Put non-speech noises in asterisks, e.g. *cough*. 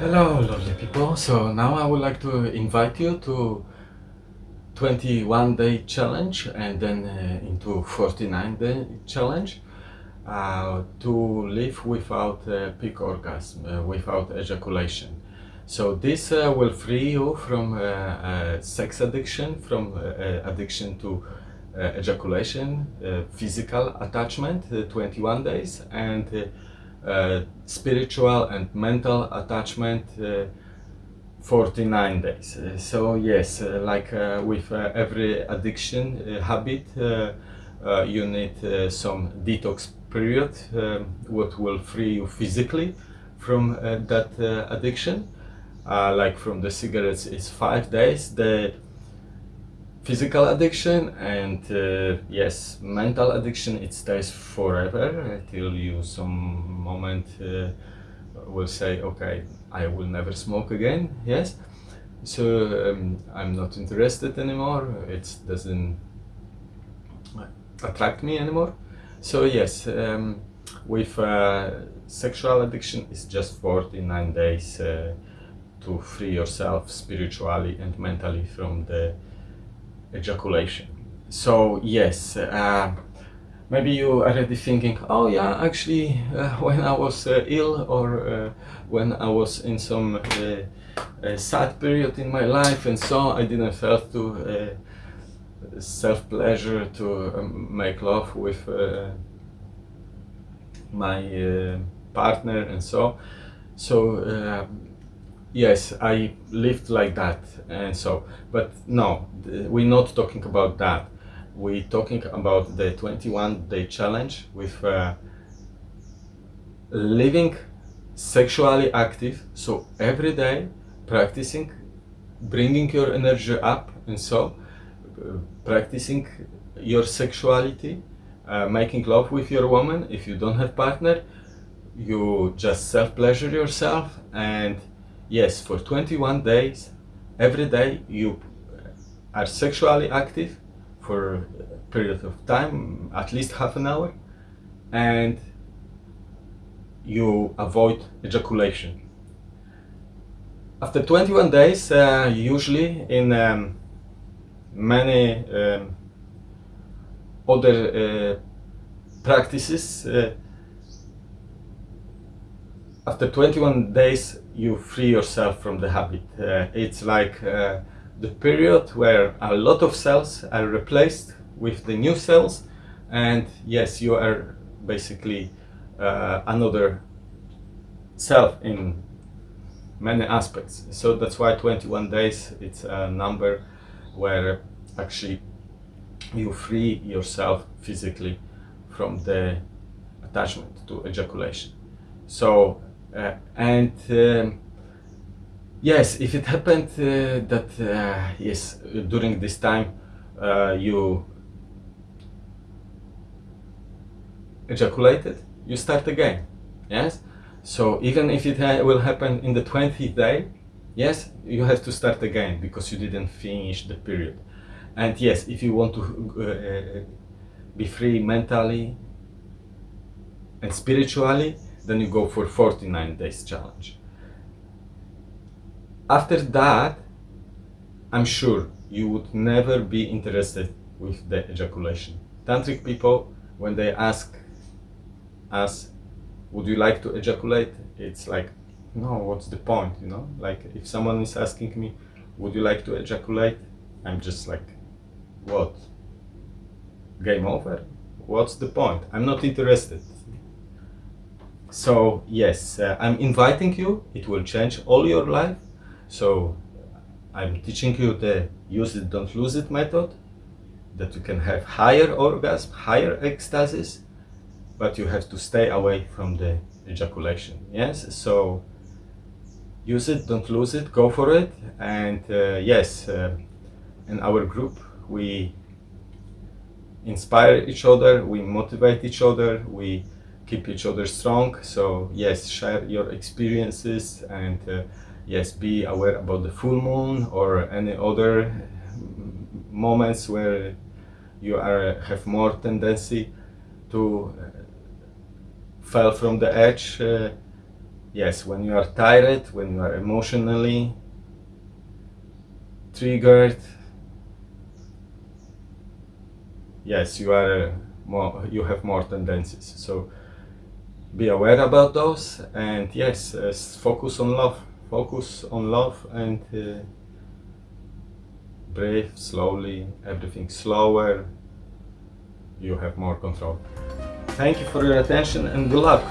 Hello, lovely people. So now I would like to invite you to 21 day challenge and then uh, into 49 day challenge uh, to live without uh, peak orgasm, uh, without ejaculation. So this uh, will free you from uh, sex addiction, from addiction to ejaculation, physical attachment, 21 days, and spiritual and mental attachment uh, 49 days. Uh, so yes, uh, like uh, with uh, every addiction habit, you need some detox period, um, what will free you physically from that addiction. like from the cigarettes is five days. The physical addiction and uh, yes mental addiction it stays forever until you some moment uh, will say okay i will never smoke again. Yes. So um, i'm not interested anymore. It doesn't attract me anymore. So yes um, with uh, sexual addiction it's just 49 days uh, to free yourself spiritually and mentally from the ejaculation. So yes, uh, maybe you already thinking, oh yeah, actually, uh, *laughs* when I was uh, ill or uh, when I was in some uh, sad period in my life and so I didn't felt to uh, self-pleasure to um, make love with my partner and so. So yes i lived like that and so but no we're not talking about that. We're talking about the 21 day challenge with uh, living sexually active so every day practicing bringing your energy up and so uh, practicing your sexuality uh, making love with your woman. If you don't have partner you just self pleasure yourself and yes, for 21 days, every day you are sexually active for a period of time, at least half an hour, and you avoid ejaculation. After 21 days, uh, usually in um, many um, other uh, practices, uh, after 21 days you free yourself from the habit. Uh, it's like uh, the period where a lot of cells are replaced with the new cells and yes you are basically uh, another self in many aspects so that's why 21 days it's a number where actually you free yourself physically from the attachment to ejaculation so uh, and um, yes, if it happened uh, that uh, yes during this time you ejaculated, you start again. Yes. So even if it ha will happen in the 20th day, yes, you have to start again because you didn't finish the period. And yes, if you want to uh, be free mentally and spiritually, then you go for 49 days challenge. After that, I'm sure you would never be interested with the ejaculation. Tantric people, when they ask us, would you like to ejaculate? It's like, no, what's the point, you know? Like if someone is asking me, would you like to ejaculate? I'm just like, what? Game over? What's the point? I'm not interested. So yes, uh, I'm inviting you. It will change all your life. So I'm teaching you the use it, don't lose it method that you can have higher orgasm, higher ecstasis, but you have to stay away from the ejaculation. Yes, so use it, don't lose it, go for it. And uh, yes, uh, in our group, we inspire each other, we motivate each other, we keep each other strong. So yes, share your experiences and uh, yes, be aware about the full moon or any other moments where you are have more tendency to uh, fall from the edge. Uh, yes, when you are tired, when you are emotionally triggered, yes, you are more, you have more tendencies. So be aware about those, and yes, uh, focus on love. Focus on love and uh, breathe slowly. Everything slower. You have more control. Thank you for your attention and good luck.